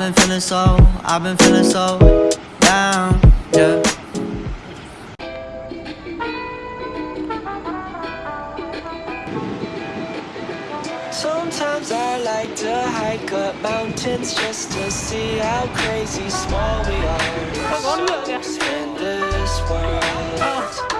I've been feeling so, I've been feeling so down, yeah. Sometimes I like to hike up mountains just to see how crazy small we are. So in this world.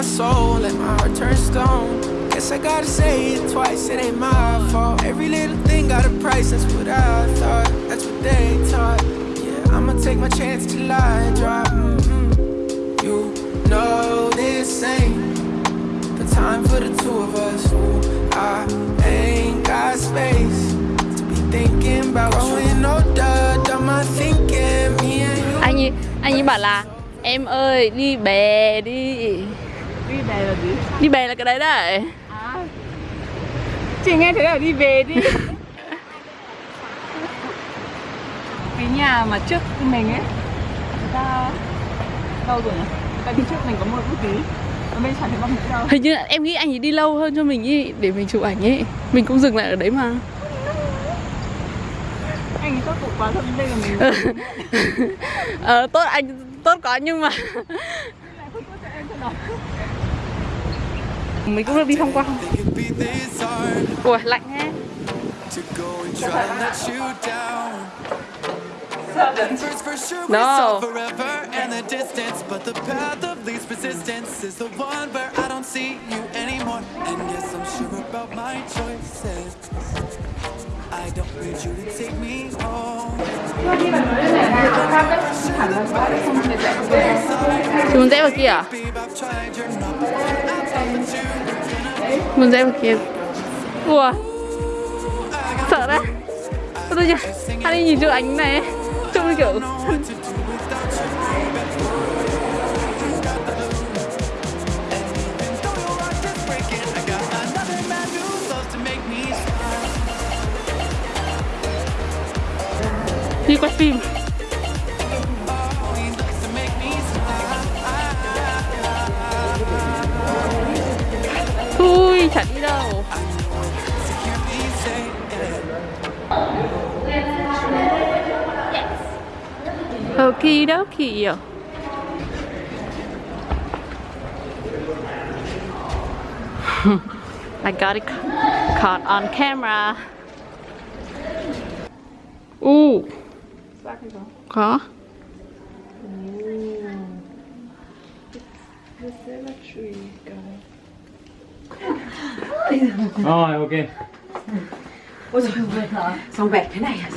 My soul, let my heart turn stone. Guess I gotta say it twice, it ain't my fault. Every little thing got a price, that's what I thought. That's what they taught. Yeah, I'ma take my chance till I drop. mm You know this ain't the time for the two of us. Ooh, I ain't got space to be thinking about growing older. Done my thinking, me and you. Anh anh ấy bảo là Em ơi đi bè đi Đi về là gì? Đi bè là cái đấy đấy. À. Chị nghe thấy là đi về đi. Cái nhà mà trước mình ấy Người ta Đâu rồi nhỉ? Người ta đi trước mình có một bút tí bên chẳng thấy nữa đâu? Hình như là em nghĩ anh ấy đi lâu hơn cho mình ý Để mình chụp ảnh ấy Mình cũng dừng lại ở đấy mà. Anh ấy tốt quá thôi đây là mình Ờ tốt anh tốt có nhưng mà Mình cũng được đi tham quan Ủa lạnh we No. I don't need you to take me home muốn rẽ vào kia à? Muốn dễ một kiếm Ủa? Sợ đấy. Có tôi chưa Anh đi nhìn chỗ ánh này. Trông kiểu đi quay phim. Okie dokie I got it caught on camera. Ooh. Có Rồi oh, ok Ôi trời ơi, xong vẹt thế này à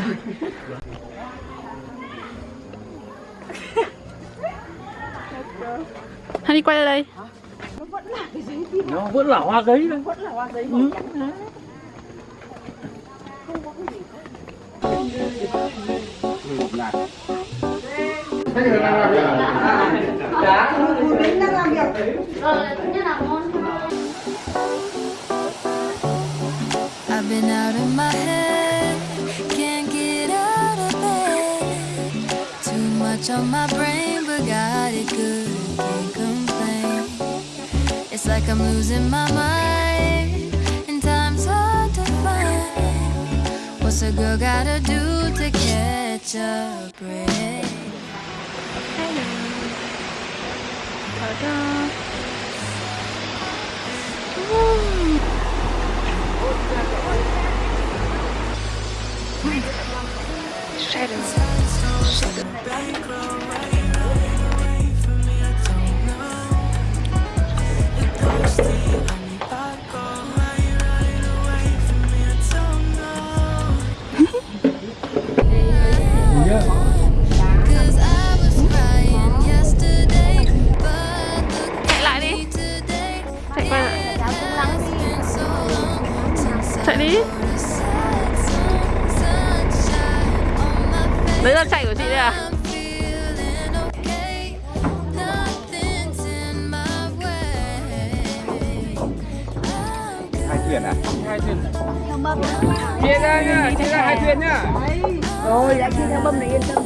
rồi Honey quay lại đây Nó vẫn là hoa giấy đấy Vẫn là hoa giấy màu trắng hả? I've been out of my head, can't get out of bed. Too much on my brain, but got it good, can't. It's like I'm losing my mind, and time's hard to find. What's a girl gotta do to catch a break? lý The sad song, Đấy là chạy của chị đây à? Hai thuyền à hai thuyền chia ra nhá chia ra hai thuyền nhá Rồi, đã chia theo bâm này yên tâm.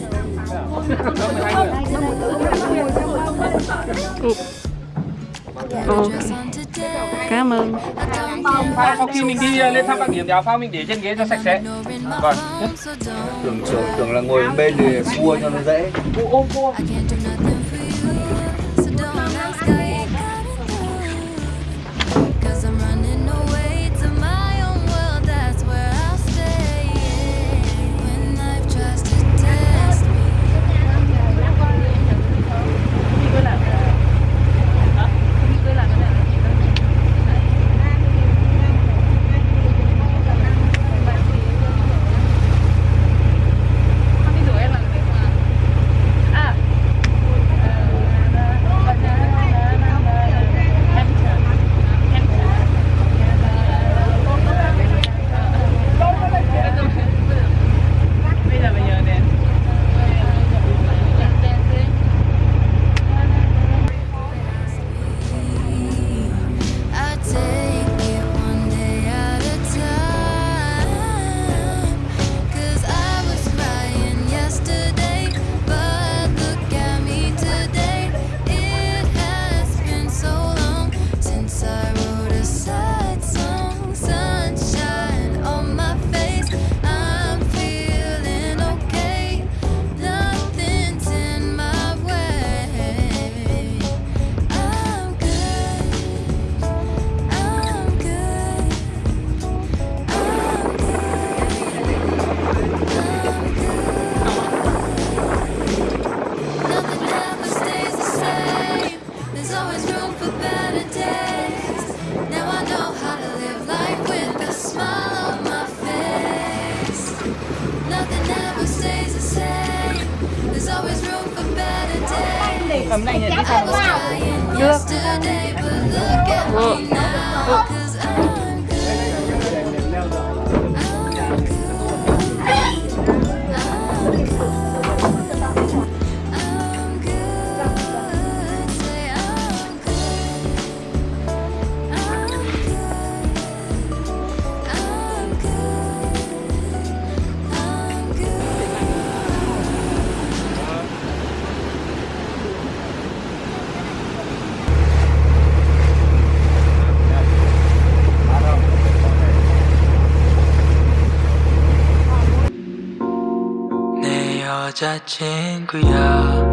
Ồ, Just on today. cảm ơn I don't care Phao sau khi mình đi lên thăm bảng điểm thì áo phao mình để trên ghế cho sạch sẽ. Vâng. don't tưởng tưởng tưởng là ngồi bên để cua cho nó dễ. I can't do ấm này nhỉ đi sao was ừ. 여자친구야